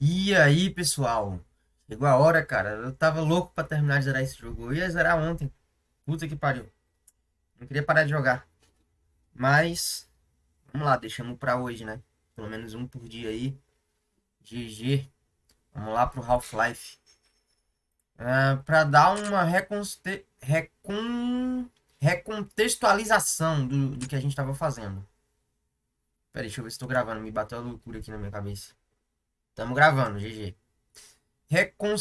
E aí, pessoal? Chegou a hora, cara. Eu tava louco pra terminar de zerar esse jogo. Eu ia zerar ontem. Puta que pariu. Não queria parar de jogar. Mas, vamos lá, deixamos pra hoje, né? Pelo menos um por dia aí. GG. Vamos lá pro Half-Life. Uh, pra dar uma reconste... recon... recontextualização do, do que a gente tava fazendo. Pera aí, deixa eu ver se tô gravando. Me bateu a loucura aqui na minha cabeça. Tamo gravando, GG. Recon...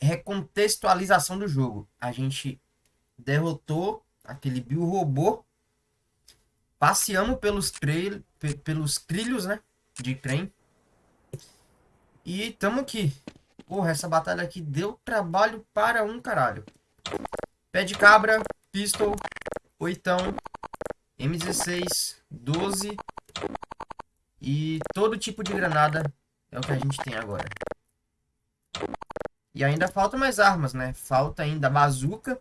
Recontextualização do jogo. A gente derrotou aquele Bill robô. Passeamos pelos, trail... pelos trilhos, né? De trem. E tamo aqui. Porra, essa batalha aqui deu trabalho para um caralho. Pé de cabra, pistol, oitão, M16, 12 e todo tipo de granada é o que a gente tem agora. E ainda falta mais armas, né? Falta ainda a bazuca.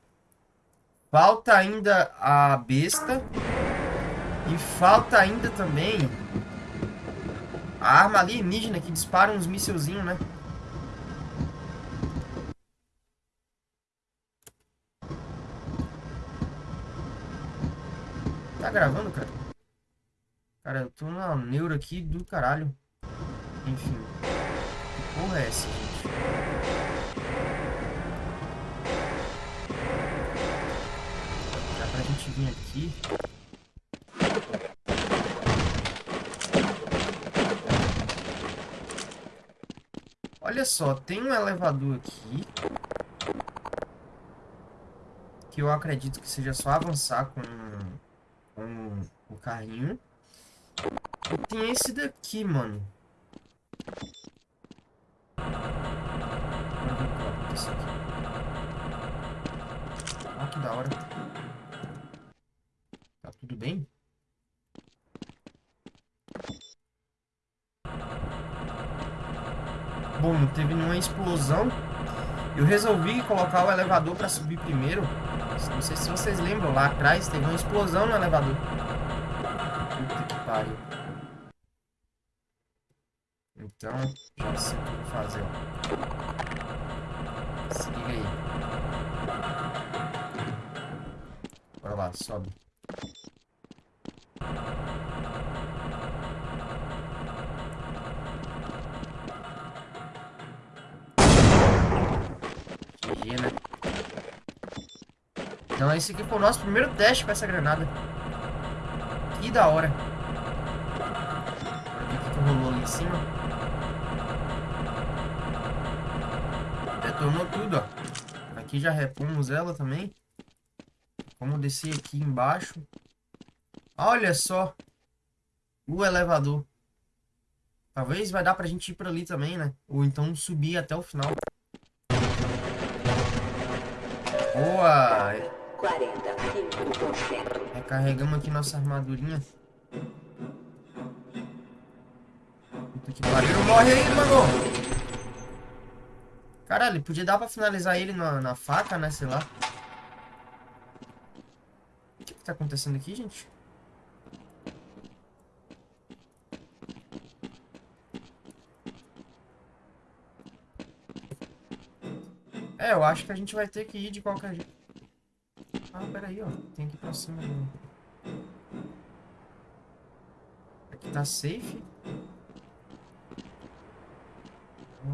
Falta ainda a besta. E falta ainda também a arma alienígena que dispara uns mísselzinhos, né? Tá gravando, cara? Cara, eu tô na neura aqui do caralho. Enfim. Que porra é essa, gente? Dá pra gente vir aqui. Olha só, tem um elevador aqui. Que eu acredito que seja só avançar com, com o carrinho. E tem esse daqui, mano. Explosão. Eu resolvi colocar o elevador para subir primeiro. Não sei se vocês lembram, lá atrás teve uma explosão no elevador. Puta que pariu. Então, já sei o que fazer. Se liga aí. Bora lá, sobe. Então esse aqui foi o nosso primeiro teste com essa granada. Que da hora. O que rolou ali em cima. Retornou tudo, ó. Aqui já repomos ela também. Vamos descer aqui embaixo. Olha só. O elevador. Talvez vai dar pra gente ir pra ali também, né? Ou então subir até o final. Boa! 45%. Recarregamos aqui nossa armadurinha. Puta que pariu. Morre aí, mano! Caralho, podia dar pra finalizar ele na, na faca, né? Sei lá. O que, que tá acontecendo aqui, gente? É, eu acho que a gente vai ter que ir de qualquer jeito. Ah, peraí, ó. Tem que ir pra cima. Aqui tá safe.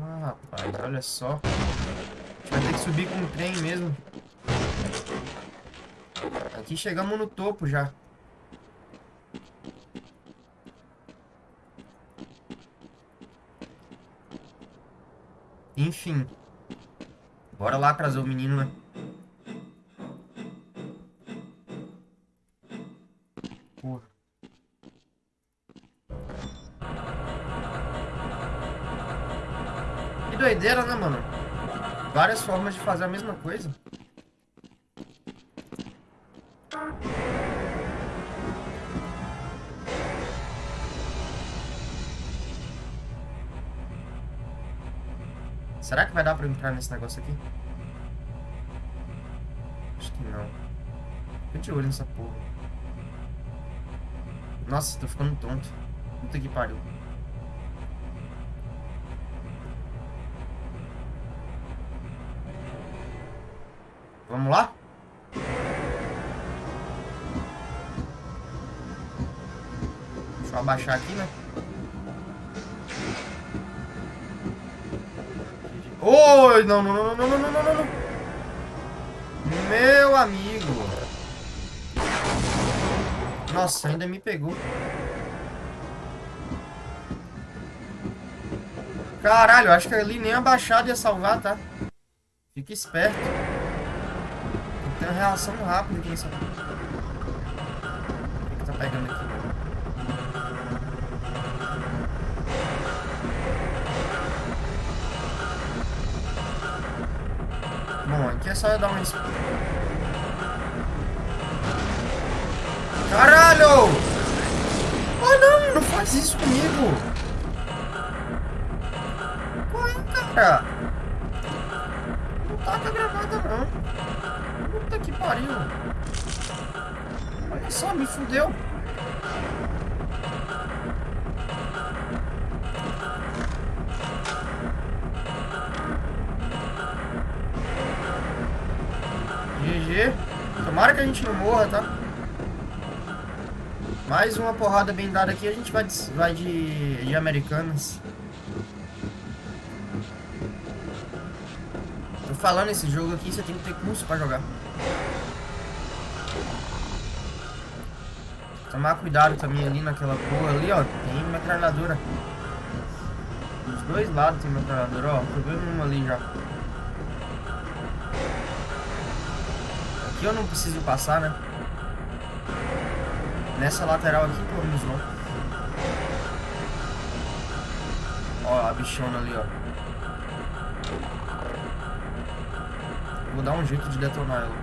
Ah, rapaz, olha só. Vai ter que subir com o trem mesmo. Aqui chegamos no topo já. Enfim. Bora lá trazer o menino, né? Doideira, né, mano? Várias formas de fazer a mesma coisa. Será que vai dar pra entrar nesse negócio aqui? Acho que não. Fica de olho nessa porra. Nossa, tô ficando tonto. Puta que pariu. Vamos lá? Deixa eu abaixar aqui, né? Oi, não, não, não, não, não, não, não, não. Meu amigo. Nossa, ainda me pegou. Caralho, acho que ali nem a baixada ia salvar, tá? Fica esperto. Tem que ter uma reação rápida aqui nessa... O que, que tá pegando aqui? Bom, aqui é só eu dar uma... Caralho! Oh não, não faz isso comigo! Fudeu. GG. Tomara que a gente não morra, tá? Mais uma porrada bem dada aqui, a gente vai de, vai de, de Americanas. Tô falando, esse jogo aqui você tem que ter curso pra jogar. Tomar cuidado também ali naquela porra ali, ó. Tem metralhadora. Dos dois lados tem metralhadora, ó. Tô vendo uma ali já. Aqui eu não preciso passar, né? Nessa lateral aqui, pelo menos não. Ó, a bichona ali, ó. Vou dar um jeito de detonar ela.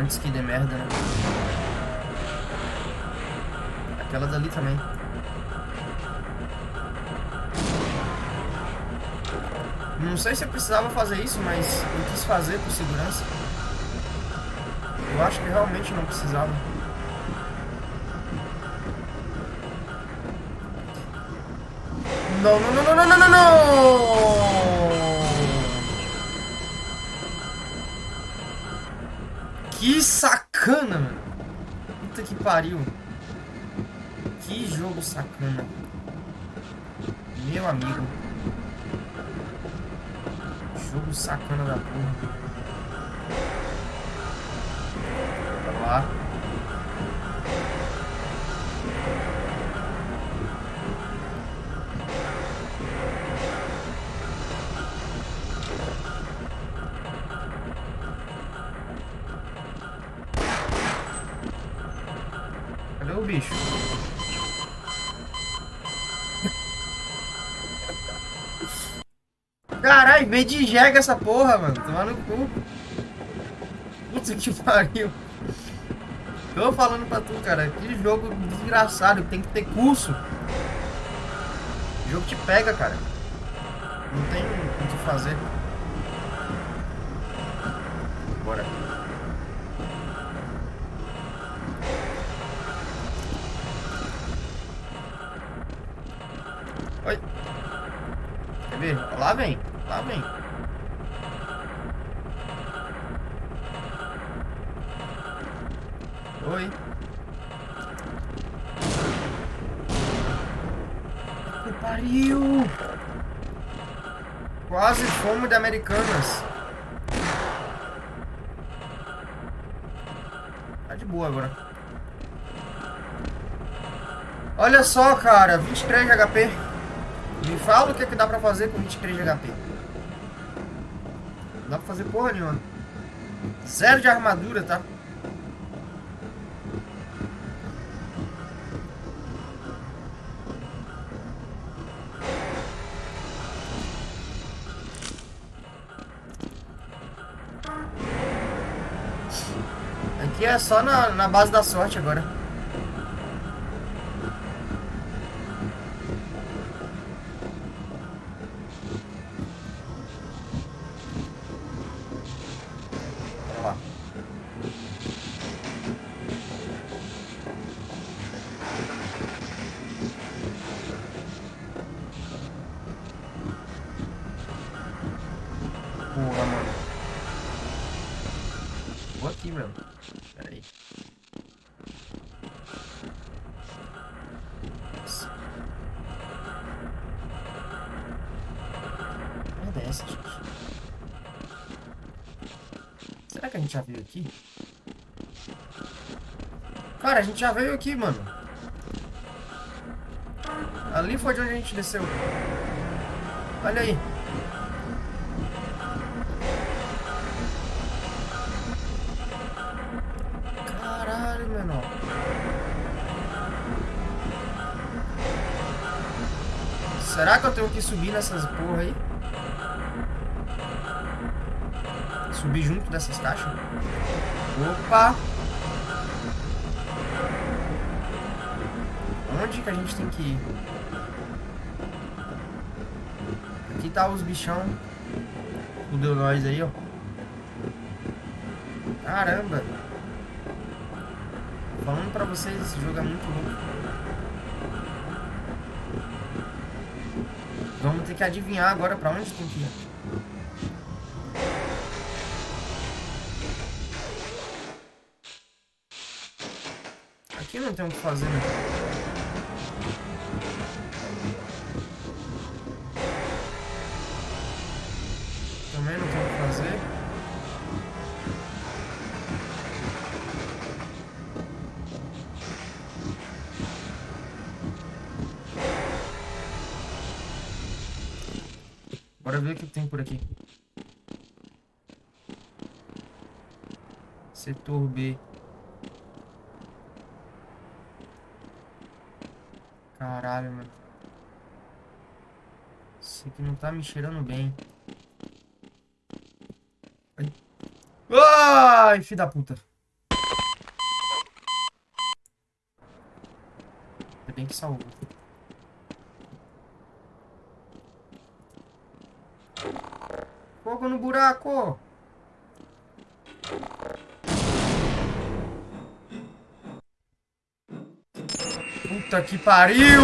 Antes que dê merda, né? Aquela dali também. Não sei se eu precisava fazer isso, mas eu quis fazer por segurança. Eu acho que realmente não precisava. Não, não, não, não, não, não, não, não! Que sacana, mano. Puta que pariu. Jogo sacana. Meu amigo. Jogo sacana da porra. Vamos lá. Vem de jega essa porra, mano. Tomar no cu. Puta que pariu. Tô falando pra tu, cara. Que jogo desgraçado. Tem que ter curso. O jogo te pega, cara. Não tem o que fazer. Bora. Americanas. Tá de boa agora. Olha só, cara. 23 de HP. Me fala o que, é que dá pra fazer com 23 de HP. Não dá pra fazer porra nenhuma. Zero de armadura, tá? Só na, na base da sorte agora. Velho. Pera aí. Merda é essa, gente? Será que a gente já veio aqui? Cara, a gente já veio aqui, mano. Ali foi de onde a gente desceu. Olha aí. Será que eu tenho que subir nessas porra aí? Subir junto dessas caixas? Opa! Onde que a gente tem que ir? Aqui tá os bichão. Fudeu nós aí, ó. Caramba. Falando pra vocês, esse jogo é muito louco. Ter que adivinhar agora pra onde tem que ir. Aqui não tem o que fazer, né? Bora ver o que tem por aqui. Setor B. Caralho, mano. Isso aqui não tá me cheirando bem. Ai, Ai filho da puta. Ainda bem que salvou. Fogo no buraco! Puta que pariu!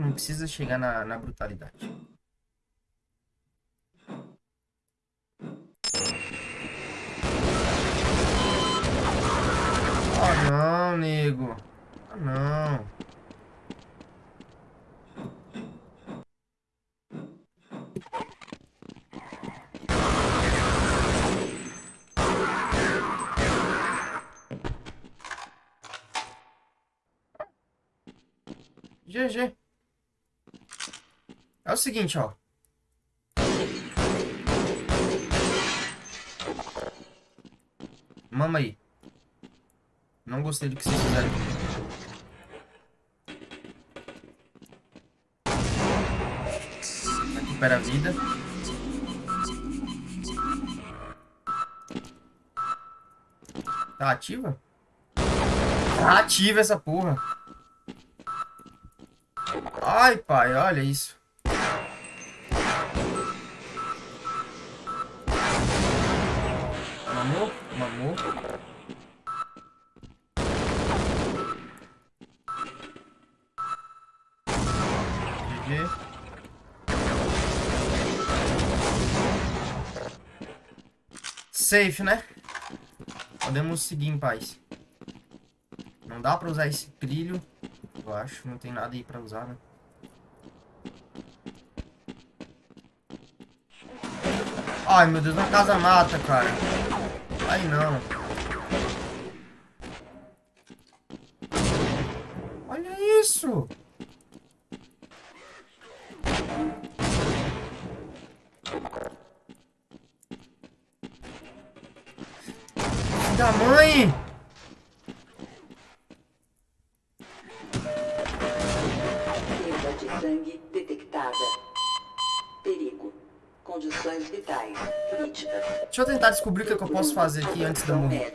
Não precisa chegar na, na brutalidade. Oh não, nego. Ah não. GG. É o seguinte, ó. Mama aí. Não gostei do que vocês fizeram aqui. Recupera a vida. Tá ativa? Tá ativa essa porra. Ai, pai, olha isso. Mamou. GG. Safe, né? Podemos seguir em paz. Não dá pra usar esse trilho. Eu acho. Não tem nada aí pra usar, né? Ai, meu Deus, uma casa mata, cara. Ai, não. Olha isso. Da mãe! Perda de sangue detectada. Perigo. Condições vitais críticas. Deixa eu tentar descobrir o que, posso fazer aqui antes da morrer?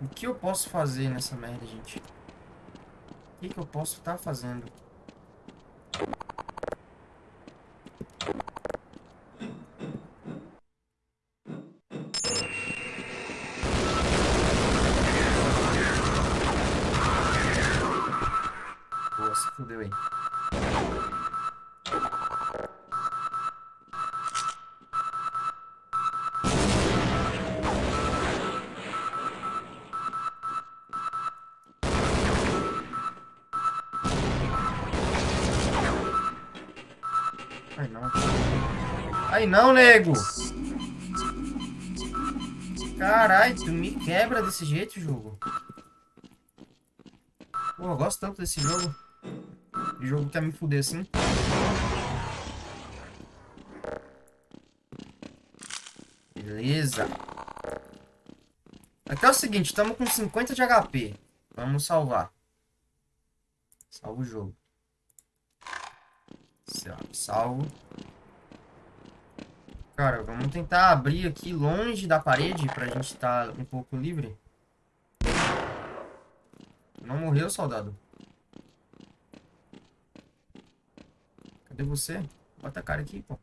O que eu posso fazer nessa merda, gente? O que, que eu posso estar tá fazendo? Não, nego! Carai, tu me quebra desse jeito, jogo. Pô, eu gosto tanto desse jogo. O jogo quer me fuder assim. Beleza. Aqui é o seguinte, estamos com 50 de HP. Vamos salvar. Salva o jogo. Salvo. Cara, vamos tentar abrir aqui longe da parede pra gente estar tá um pouco livre. Não morreu, soldado? Cadê você? Bota a cara aqui, pô.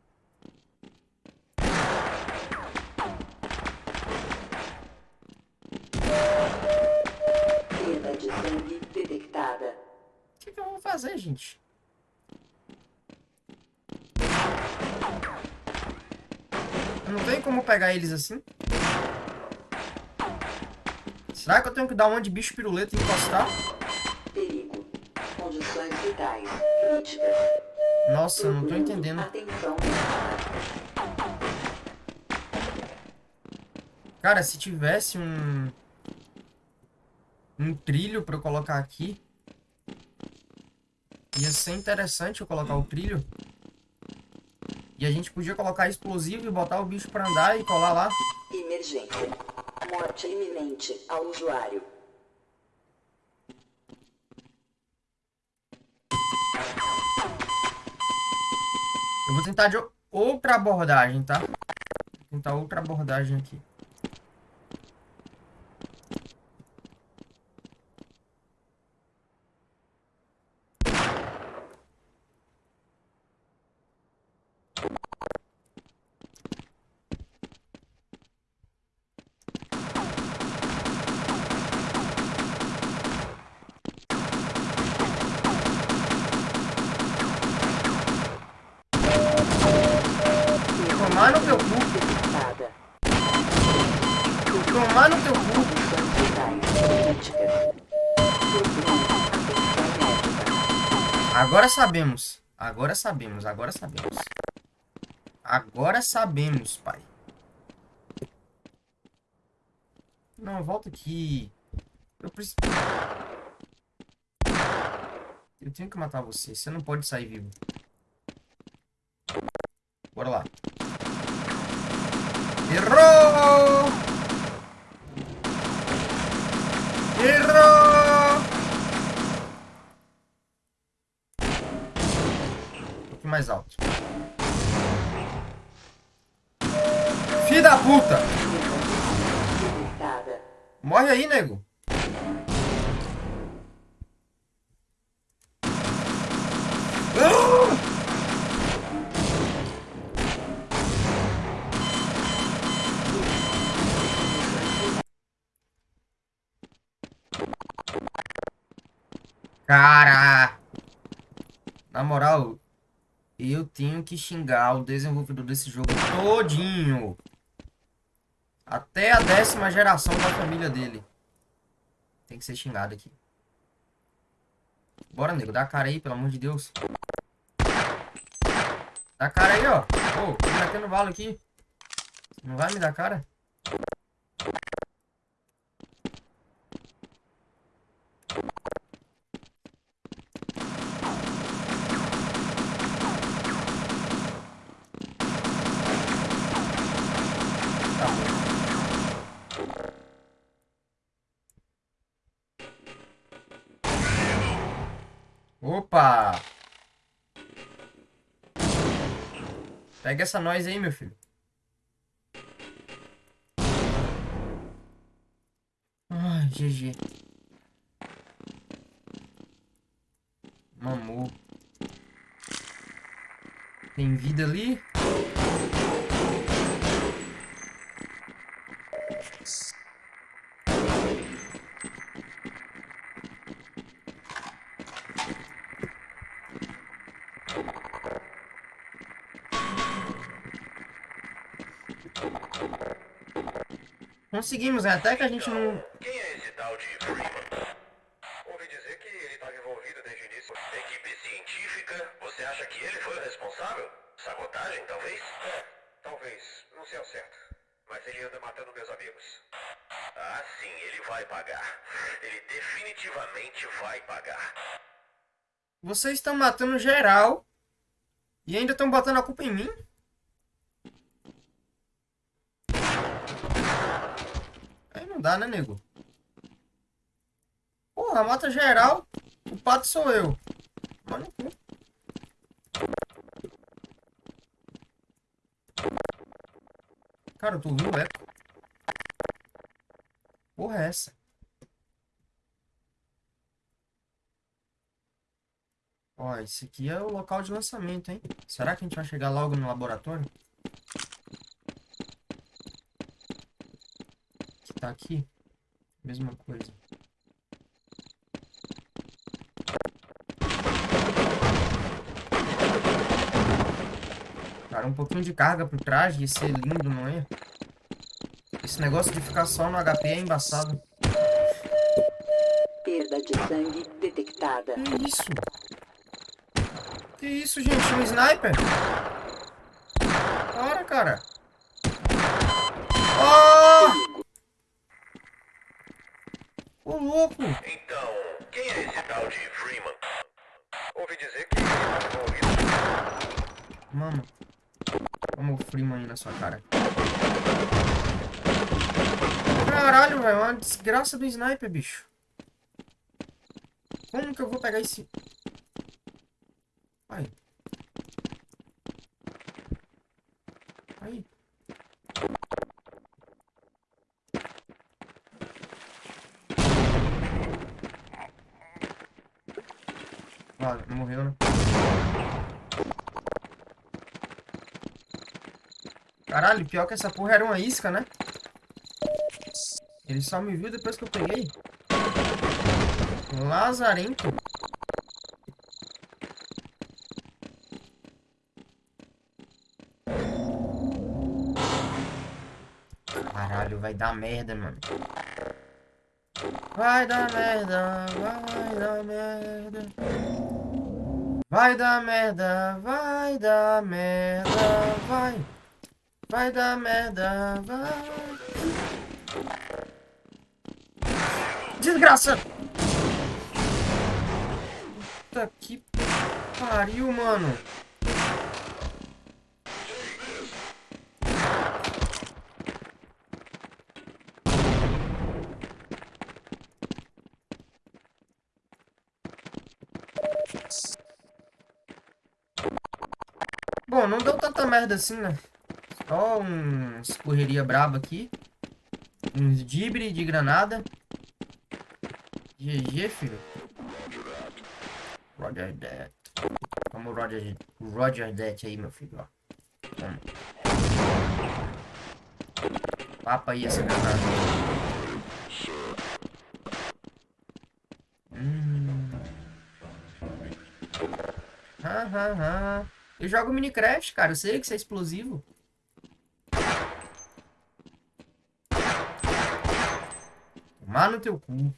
Perda de sangue detectada. O que, que eu vou fazer, gente? Não tem como pegar eles assim? Será que eu tenho que dar uma de bicho piruleta e encostar? Perigo. Condições vitais críticas. Nossa, eu não tô entendendo. Atenção. Cara, se tivesse um... Um trilho pra eu colocar aqui... Ia ser interessante eu colocar o trilho. E a gente podia colocar explosivo e botar o bicho pra andar e colar lá. Emergência. Morte iminente ao usuário. Eu vou tentar de outra abordagem, tá? Vou tentar outra abordagem aqui. Sabemos. Agora sabemos. Agora sabemos. Agora sabemos, pai. Não, volta aqui. Eu preciso... Eu tenho que matar você. Você não pode sair vivo. Cara! Na moral, eu tenho que xingar o desenvolvedor desse jogo todinho. Até a décima geração da família dele. Tem que ser xingado aqui. Bora, nego. Dá a cara aí, pelo amor de Deus. Dá a cara aí, ó. Ô, tô metendo bala aqui. Não vai me dar cara? Pega essa nós aí, meu filho. Ai, GG. Mamou. Tem vida ali. Conseguimos, né? Até que a gente não... Quem é esse tal de Freeman? Ouvi dizer que ele estava envolvido desde o início. Equipe científica, você acha que ele foi o responsável? Sabotagem, talvez? É, talvez. Não sei ao certo. Mas ele anda matando meus amigos. Ah, sim, ele vai pagar. Ele definitivamente vai pagar. Vocês estão matando geral. E ainda estão botando a culpa em mim? Aí não dá, né, nego? Porra, mata geral. O pato sou eu. Mano, Cara, eu tô ouvindo eco. Porra é essa? Ó, esse aqui é o local de lançamento, hein? Será que a gente vai chegar logo no laboratório? Tá aqui? Mesma coisa. Cara, um pouquinho de carga pro traje ia ser lindo, não é? Esse negócio de ficar só no HP é embaçado. Perda de sangue detectada. Que isso? Que isso, gente? Um sniper? Para, cara. Oh! Ô, louco! Então, quem é esse tal de Freeman? Ouvi dizer que ele. Mano. Vamos o Freeman aí na sua cara. Caralho, velho. Uma desgraça do sniper, bicho. Como que eu vou pegar esse... Aí. Aí. Ah, não morreu, né? Caralho, pior que essa porra era uma isca, né? Ele só me viu depois que eu peguei. Lazarento. Caralho, vai dar merda, mano. Vai dar merda, vai dar merda. Vai dar merda, vai dar merda, vai. Vai dar merda, vai. Desgraça! Puta que pariu, mano. Deu tanta merda assim, né? Só uns correria braba aqui. Uns dibre de granada. GG, filho. Roger that. Vamos Roger, Roger that aí, meu filho, ó. Vamos. Papa aí essa granada. Hum. Ha, ha, ha. Eu jogo Minecraft, cara. Eu sei que isso é explosivo. Tomar no teu cu.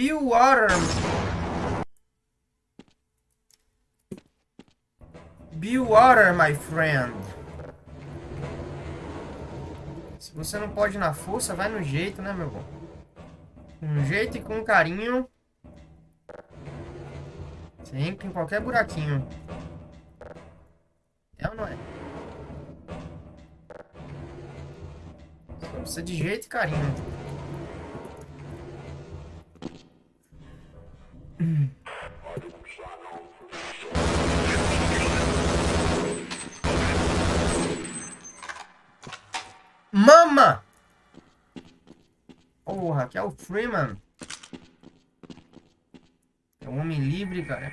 Be water. Be water, my friend. Se você não pode na força, vai no jeito, né, meu bom? Com jeito e com carinho. Você entra em qualquer buraquinho. É ou não é? Só precisa de jeito e carinho. Mama! Porra, aqui é o Freeman. É um homem livre, cara.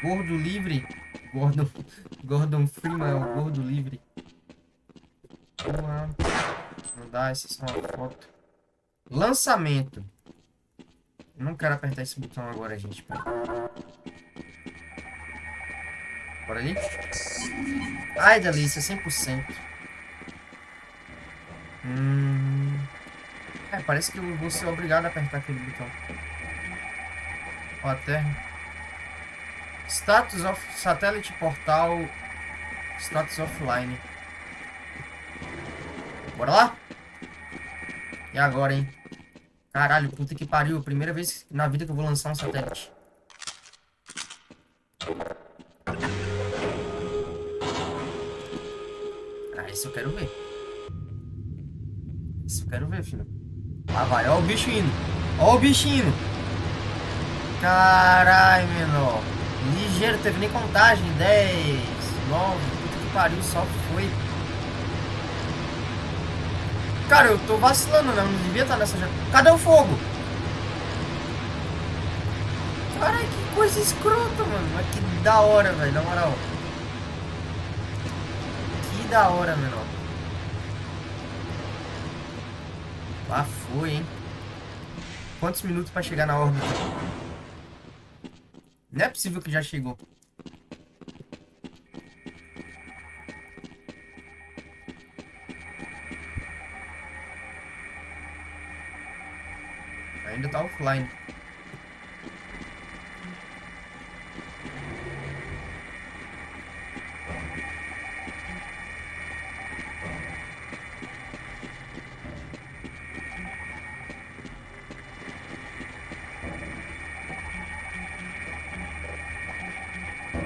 Gordo livre. Gordon, Gordon Freeman é o gordo livre. Porra. Não dá, essa é uma foto. Lançamento. Não quero apertar esse botão agora, gente. Bora ali? Ai, delícia, 100%. Hum... É, parece que eu vou ser obrigado a apertar aquele botão. Ó, até... Status of Satellite Portal... Status offline. Bora lá? E agora, hein? Caralho, puta que pariu. Primeira vez na vida que eu vou lançar um satélite. Ah, isso eu quero ver. Isso eu quero ver, filho. Lá vai, ó o bicho indo. Ó o bicho indo. Caralho, menor. Ligeiro, teve nem contagem. 10, 9, puta que pariu, só foi. Cara, eu tô vacilando, né? Eu não devia estar nessa... Cadê o fogo? Caralho, que coisa escrota, mano. Mas que da hora, velho, na moral. Que da hora, menor. Foi, hein? Quantos minutos pra chegar na órbita? Não é possível que já chegou. Ainda tá offline.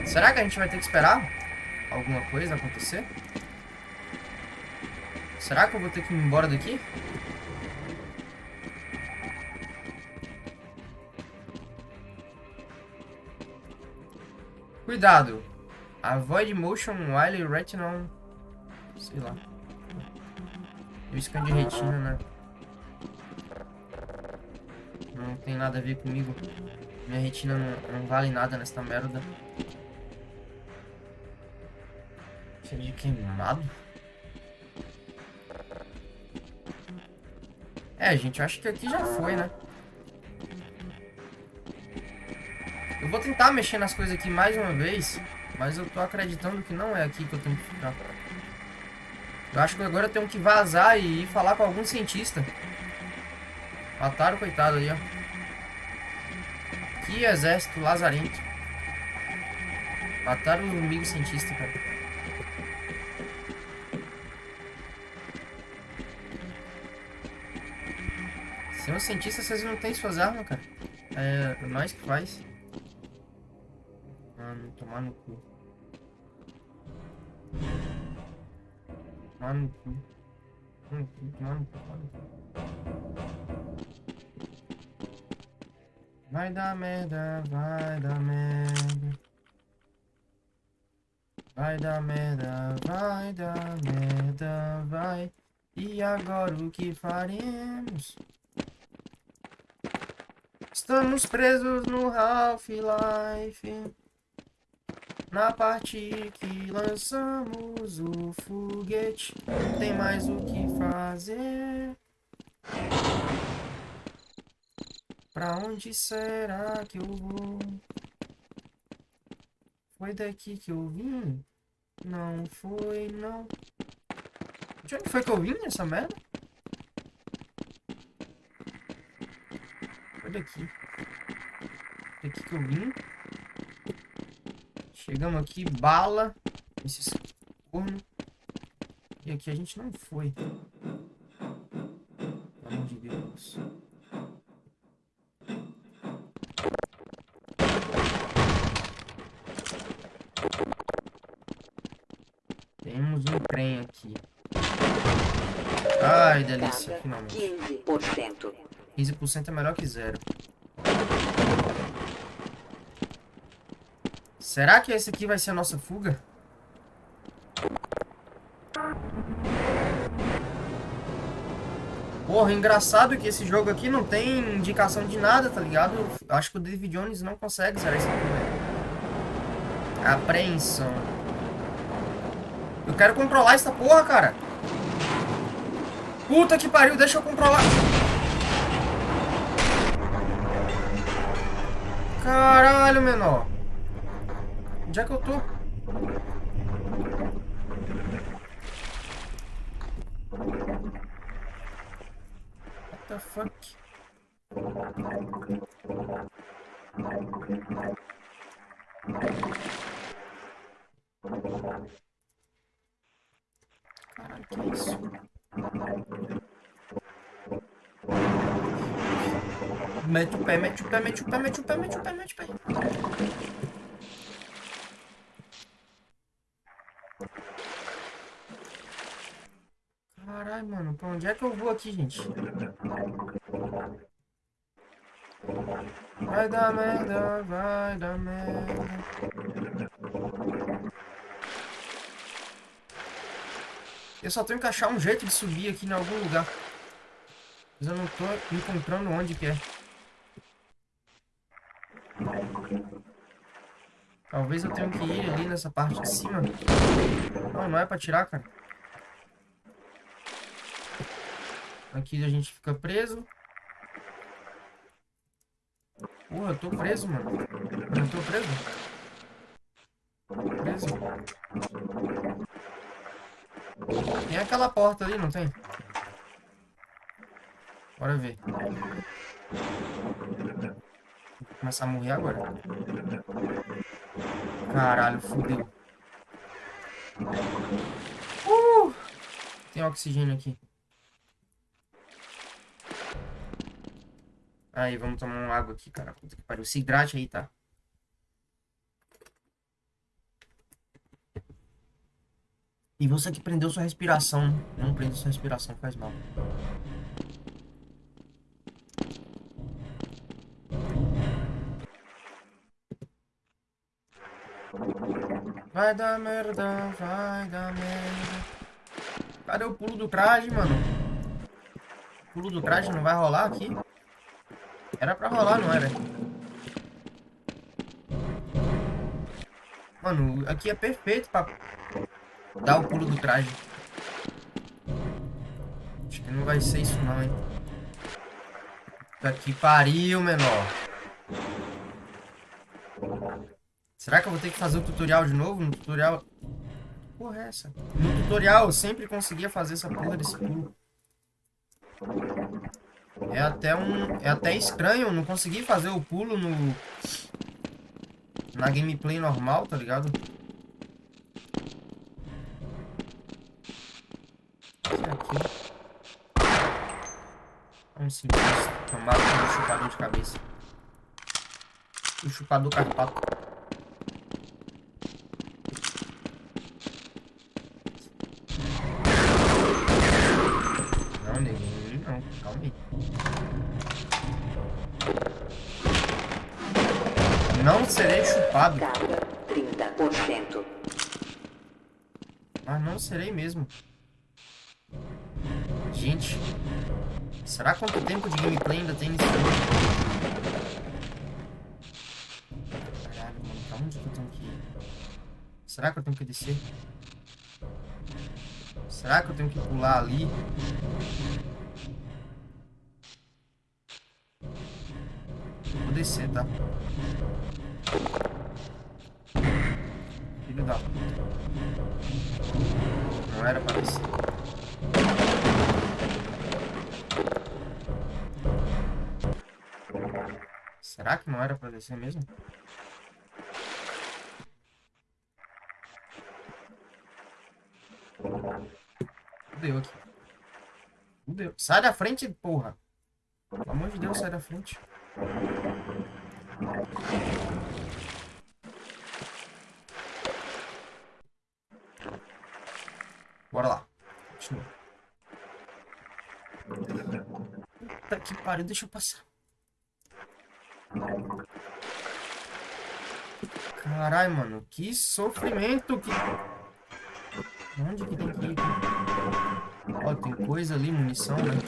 Será que a gente vai ter que esperar alguma coisa acontecer? Será que eu vou ter que ir embora daqui? Cuidado. Avoid motion while retinal... Sei lá. Eu scan de retina, né? Não tem nada a ver comigo. Minha retina não, não vale nada nessa merda. De queimado. É, gente, eu acho que aqui já foi, né? Eu vou tentar mexer nas coisas aqui mais uma vez, mas eu tô acreditando que não é aqui que eu tenho que ficar. Eu acho que agora eu tenho que vazar e ir falar com algum cientista. Mataram coitado ali, ó. Que exército lazarento. Mataram o amigo cientista, cara. Sem um cientista, vocês não têm suas armas, cara. É nós que faz. Mano, tomar no cu. Tomar no cu. Tomar no cu, tomar no cu, tomar no cu. Vai dar merda, vai dar merda. Vai dar merda, vai dar merda, vai. E agora o que faremos? Estamos presos no Half-Life. Na parte que lançamos o foguete, tem mais o que fazer. Pra onde será que eu vou? Foi daqui que eu vim? Não foi, não. De onde foi que eu vim essa merda? Foi daqui. Daqui que eu vim. Chegamos aqui, bala. Esses corno. E aqui a gente não foi. Pelo amor de Deus. Temos um trem aqui. Ai, delícia, finalmente. 15%. 15% é melhor que zero. Será que esse aqui vai ser a nossa fuga? Porra, engraçado que esse jogo aqui não tem indicação de nada, tá ligado? Acho que o David Jones não consegue zerar esse aqui, velho. Apreensão. Eu quero controlar essa porra, cara. Puta que pariu, deixa eu controlar. Caralho, menor. Onde é que eu tô? What the fuck? Caralho, que é isso? Mete o pé, mete o pé, mete o pé, mete o pé, mete o pé, mete o pé. Caralho, mano, pra onde é que eu vou aqui, gente? Vai dar merda, vai dar merda. Eu só tenho que achar um jeito de subir aqui em algum lugar. Mas eu não tô encontrando onde que é. Talvez eu tenha que ir ali nessa parte de cima. Não, não é pra tirar, cara. Aqui a gente fica preso. Porra, eu tô preso, mano. Eu tô preso? Preso. Tem aquela porta ali, não tem? Bora ver. Vou começar a morrer agora. Caralho, fudeu. Uh! Tem oxigênio aqui. Aí, vamos tomar uma água aqui, cara. Puta que pariu. Se hidrate aí, tá? E você que prendeu sua respiração. Não prende sua respiração, faz mal. Vai dar merda, vai dar merda. Cadê o pulo do traje, mano? O pulo do traje não vai rolar aqui? Era pra rolar, não era? Mano, aqui é perfeito pra dar o pulo do traje. Acho que não vai ser isso não, hein? Puta que pariu, menor. Será que eu vou ter que fazer o tutorial de novo? No tutorial... Porra é essa? No tutorial eu sempre conseguia fazer essa porra desse pulo. É até um... É até estranho não conseguir fazer o pulo no... Na gameplay normal, tá ligado? Esse aqui. Vamos sim, tomar um chupador de cabeça. O chupador carpato. Não, neguinho, não. Calma aí. Não chupado. Carga 30%. Mas não serei mesmo. Gente. Será quanto tempo de gameplay ainda tem nesse jogo? Caralho, mano. Pra onde que eu tenho que ir? Será que eu tenho que descer? Será que eu tenho que pular ali? Vou descer, tá? Não era pra descer. Será que não era pra descer mesmo? Fudeu aqui. Fudeu. Sai da frente, porra. Pelo amor de Deus, sai da frente. Bora lá. Continua. Puta que pariu, deixa eu passar. Caralho, mano, que sofrimento que... Onde que tem que ir? Ó, tem coisa ali, munição, né?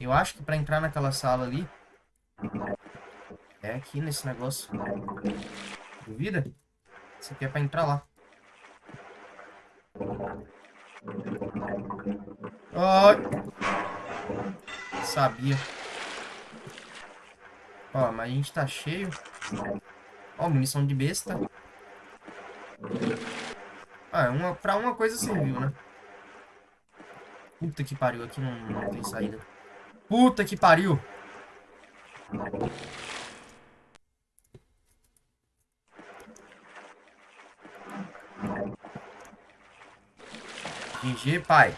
Eu acho que pra entrar naquela sala ali... É aqui nesse negócio. Duvida? Isso aqui é pra entrar lá. Ai! Sabia. Ó, mas a gente tá cheio. Ó, munição de besta. Ah, uma, pra uma coisa serviu, né? Puta que pariu, aqui não, não tem saída. Puta que pariu! GG, pai.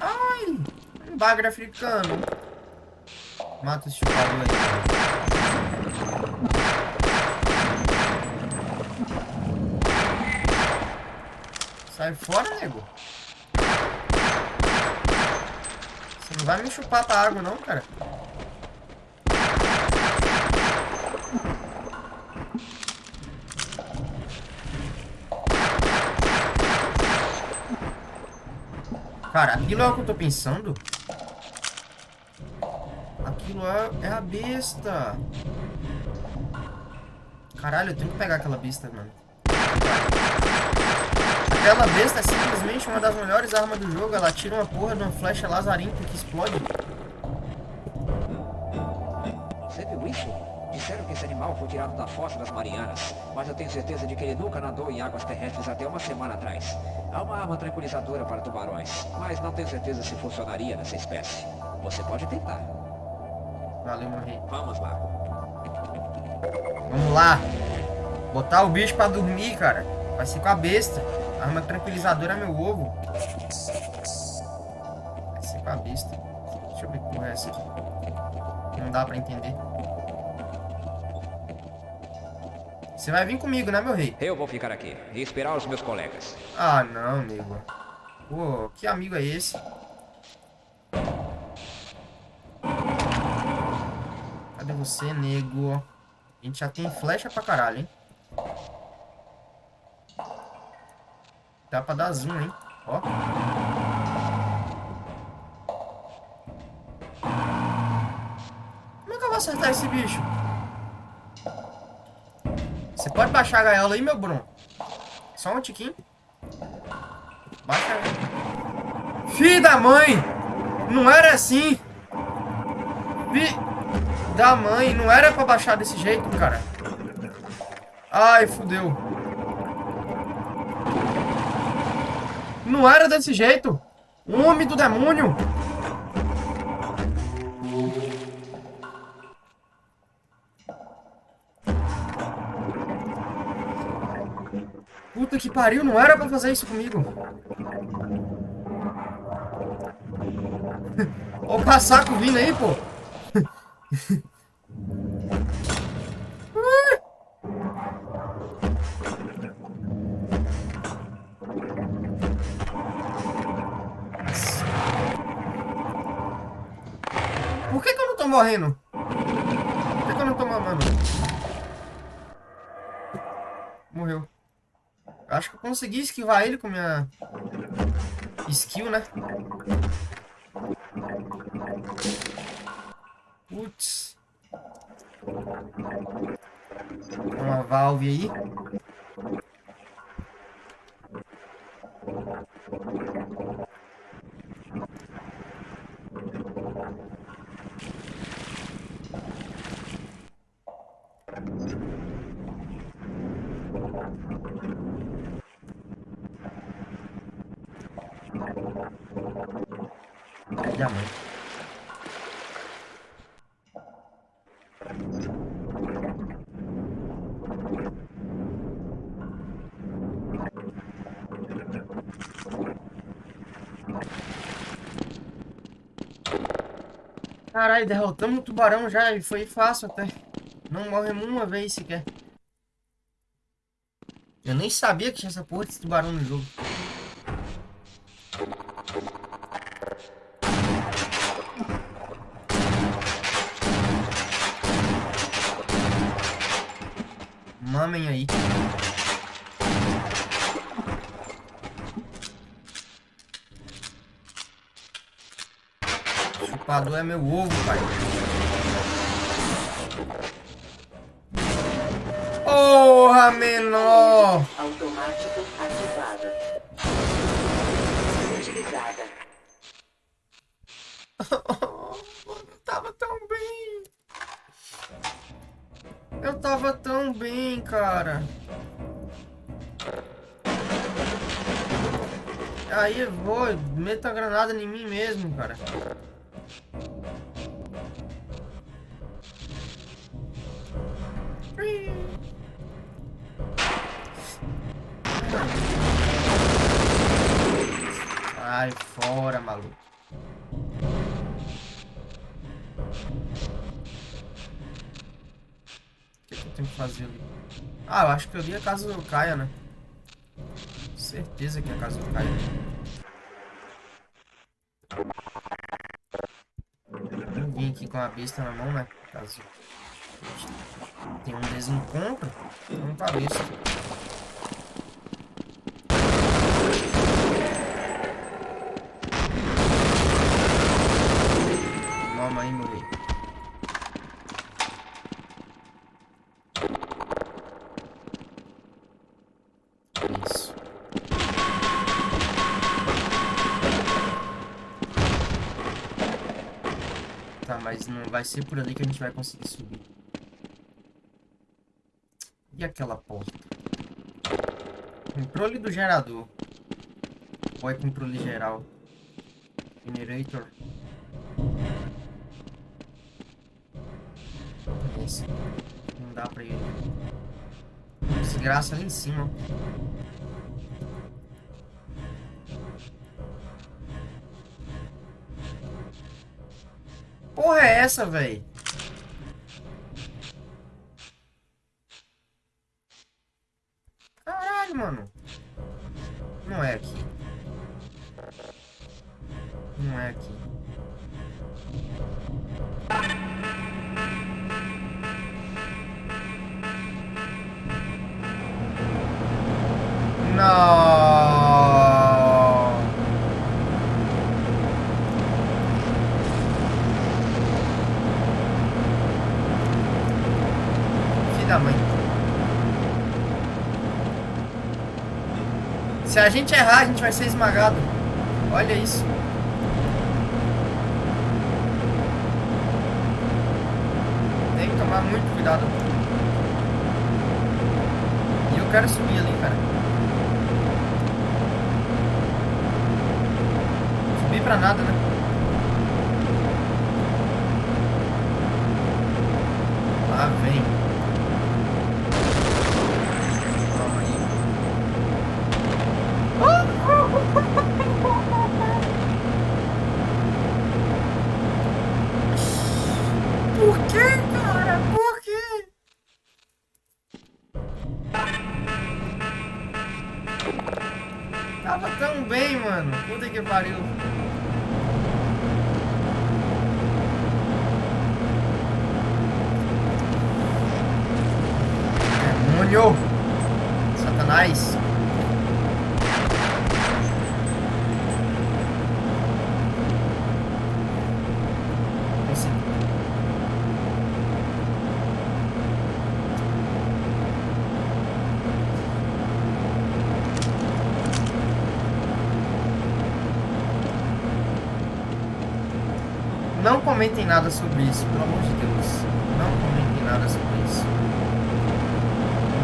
Ai! Bagre africano. Mata esse chupador aí. Sai fora, nego. Você não vai me chupar pra água, não, cara. Cara, aquilo é o que eu tô pensando? Aquilo é, é a besta. Caralho, eu tenho que pegar aquela besta, mano. Aquela besta é simplesmente uma das melhores armas do jogo. Ela tira uma porra de uma flecha lazarenta que explode. Você viu isso? Disseram que esse animal foi tirado da fossa das Marianas, mas eu tenho certeza de que ele nunca nadou em águas terrestres até uma semana atrás. Há uma arma tranquilizadora para tubarões, mas não tenho certeza se funcionaria nessa espécie. Você pode tentar. Valeu, meu rei. Vamos lá. Vamos lá. Botar o bicho pra dormir, cara. Vai ser com a besta. Arma tranquilizadora é meu ovo. Vai ser com a besta. Deixa eu ver porra é essa aqui. Não dá pra entender. Você vai vir comigo, né, meu rei? Eu vou ficar aqui e esperar os meus colegas. Ah, não, nego. Pô, que amigo é esse? Cadê você, nego? A gente já tem flecha pra caralho, hein? Dá pra dar zoom, hein? Ó. Como é que eu vou acertar esse bicho? Você pode baixar a gaiola aí, meu Bruno? Só um tiquinho. Baixa. Filho da mãe! Não era assim! Filho da mãe, não era pra baixar desse jeito, cara. Ai, fudeu. Não era desse jeito. Homem do demônio. Pariu, não era pra fazer isso comigo. Ó o casaco vindo aí, pô. Por que, que eu não tô morrendo? Por que, que eu não tô mamando? Morreu. Acho que eu consegui esquivar ele com minha skill, né? Putz. Uma valve aí. A mãe? Caralho, derrotamos o tubarão já e foi fácil até. Não morremos uma vez sequer. Eu nem sabia que tinha essa porra desse tubarão no jogo. Mamem aí. Chupador é meu ovo, pai. Porra, menor! Automático ativado. Cara. Sai fora, maluco. O que, que eu tenho que fazer ali? Ah, eu acho que eu li a casa do Caia, né? Certeza que é a casa do Caia. Com a besta na mão, né? Caso tem um desencontro, vamos pra besta. Vai ser por ali que a gente vai conseguir subir. E aquela porta? Controle do gerador. Ou é controle geral? Generator. Não dá pra ir. Desgraça ali em cima. Essa, velho? A gente errar, a gente vai ser esmagado. Olha isso. Tem que tomar muito cuidado. E eu quero subir ali, cara. Subir pra nada, né? Lá vem. comentem nada sobre isso, pelo amor de Deus. Não comentem nada sobre isso.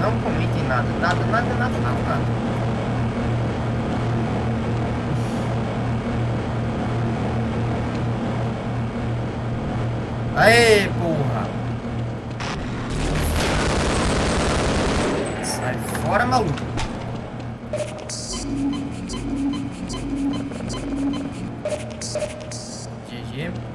Não comentem nada, nada, nada, nada, nada, nada. Aê, porra! Sai fora, maluco! GG.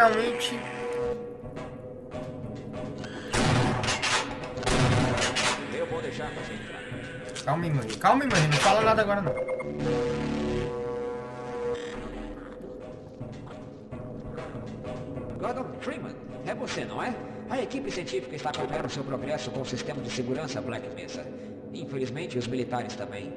Finalmente. Eu vou deixar você entrar. Calma aí, mano. Calma aí, mano. Não fala nada agora, não. Gordon Freeman, é você, não é? A equipe científica está acompanhando seu progresso com o sistema de segurança Black Mesa. Infelizmente, os militares também.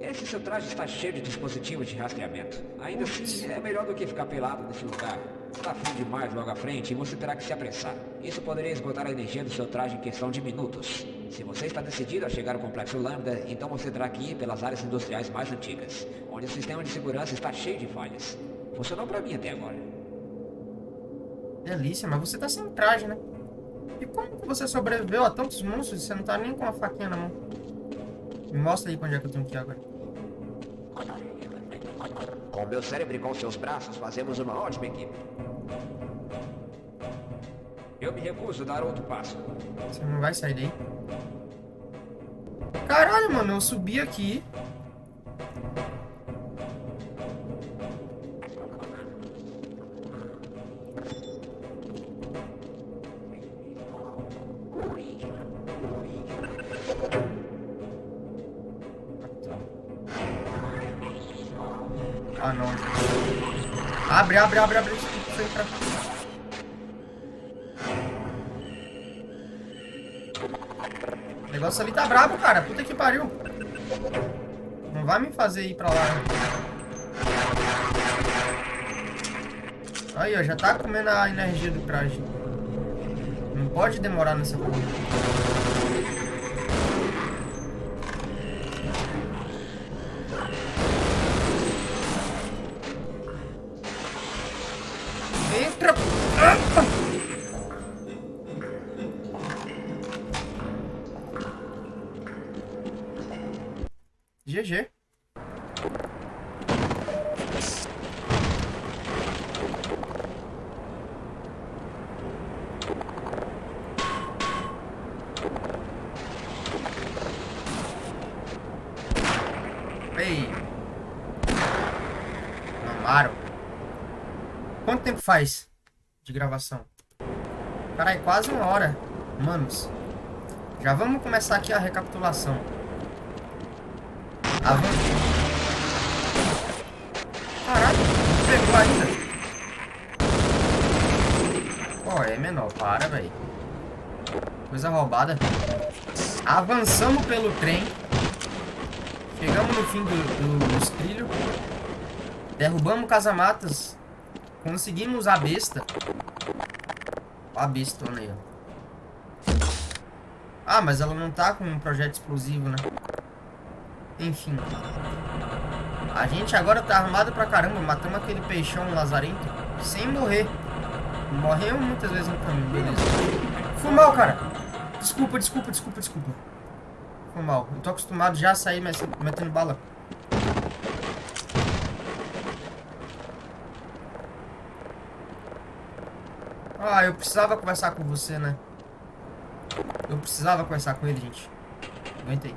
Esse seu traje está cheio de dispositivos de rastreamento. Ainda assim, é melhor do que ficar pelado nesse lugar. Está frio demais logo à frente e você terá que se apressar. Isso poderia esgotar a energia do seu traje em questão de minutos. Se você está decidido a chegar ao Complexo Lambda, então você terá que ir pelas áreas industriais mais antigas, onde o sistema de segurança está cheio de falhas. Funcionou para mim até agora. Delícia, mas você tá sem traje, né? E como que você sobreviveu a tantos monstros e você não tá nem com a faquinha na mão? Me mostra aí onde é que eu tenho que ir agora. Com meu cérebro e com seus braços, fazemos uma ótima equipe. Eu me recuso a dar outro passo. Você não vai sair daí. Caralho, mano, eu subi aqui. Ó. Já tá comendo a energia do traje. Não pode demorar nessa porra. Faz de gravação? Caralho, quase uma hora. Manos. Já vamos começar aqui a recapitulação. Avan... Caraca, pegou ainda. Pô, é menor, para, velho. Coisa roubada. Avançamos pelo trem. Chegamos no fim do, do, dos trilhos. Derrubamos casamatas. Conseguimos a besta. A bestona aí, ó. Ah, mas ela não tá com um projeto explosivo, né? Enfim. A gente agora tá armado pra caramba. Matamos aquele peixão lazarento sem morrer. Morreu muitas vezes no caminho, beleza. Foi mal, cara. Desculpa, desculpa, desculpa, desculpa. Foi mal. Eu tô acostumado já a sair metendo bala. Ah, eu precisava conversar com você, né? Eu precisava conversar com ele, gente. Aguentei.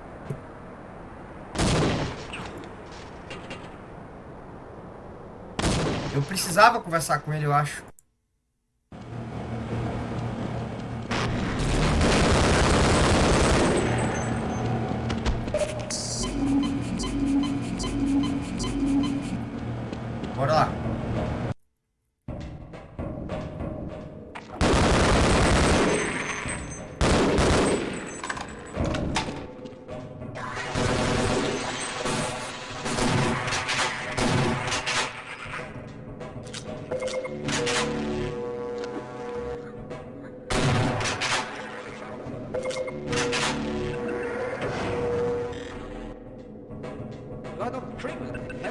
Eu precisava conversar com ele, eu acho.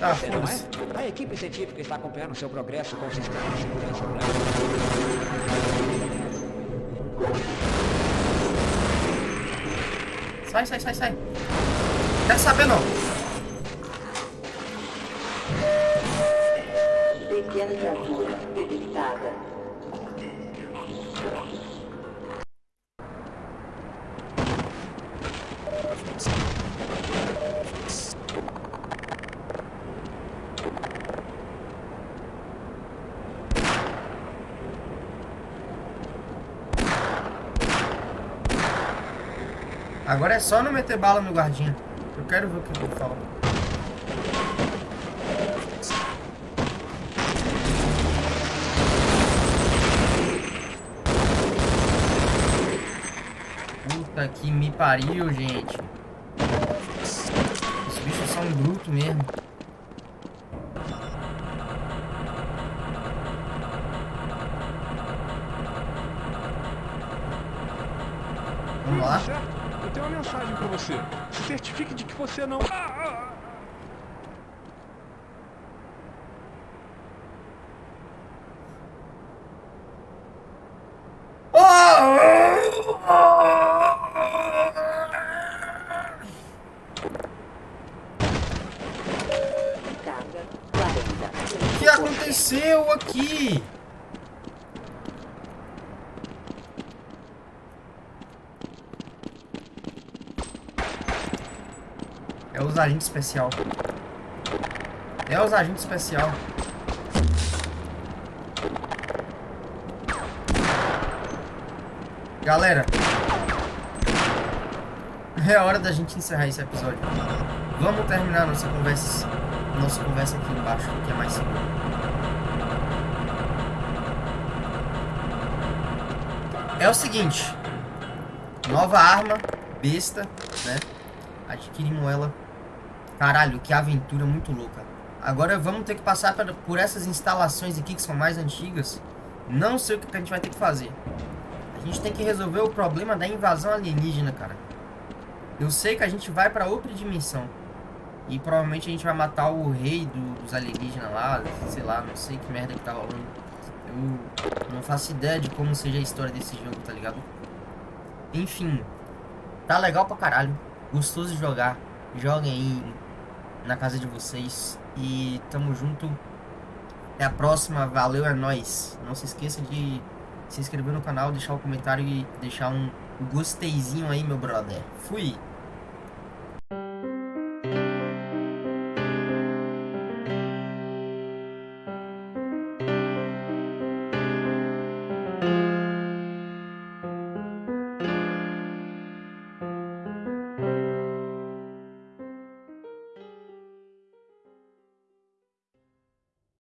Ah, você, não foda-se. é? A equipe científica está acompanhando seu progresso com o sistema de segurança. Sai, sai, sai, sai. Quero saber não. Temperatura detectada. Agora é só não meter bala no guardinha. Eu quero ver o que ele fala. Puta que me pariu, gente. Esses bichos são brutos mesmo. Vamos lá. Certo? Eu tenho uma mensagem pra você. Certifique de que você não. Ah, ah, ah. Carga 40. O que aconteceu aqui? É os agentes especial. É os agentes especial. Galera. É hora da gente encerrar esse episódio. Vamos terminar nossa conversa, nossa conversa aqui embaixo, que é mais seguro. É o seguinte. Nova arma, besta, né? Adquirimos ela. Caralho, que aventura muito louca. Agora vamos ter que passar por- essas instalações aqui que são mais antigas. Não sei o que que a gente vai ter que fazer. A gente tem que resolver o problema da invasão alienígena, cara. Eu sei que a gente vai pra outra dimensão. E provavelmente a gente vai matar o rei do- dos alienígenas lá. Sei lá, não sei que merda que tá rolando. Eu não faço ideia de como seja a história desse jogo, tá ligado? Enfim, tá legal pra caralho. Gostoso de jogar. Joguem aí na casa de vocês. E tamo junto. Até a próxima. Valeu, é nóis. Não se esqueça de se inscrever no canal, deixar um comentário e deixar um gosteizinho aí, meu brother. Fui!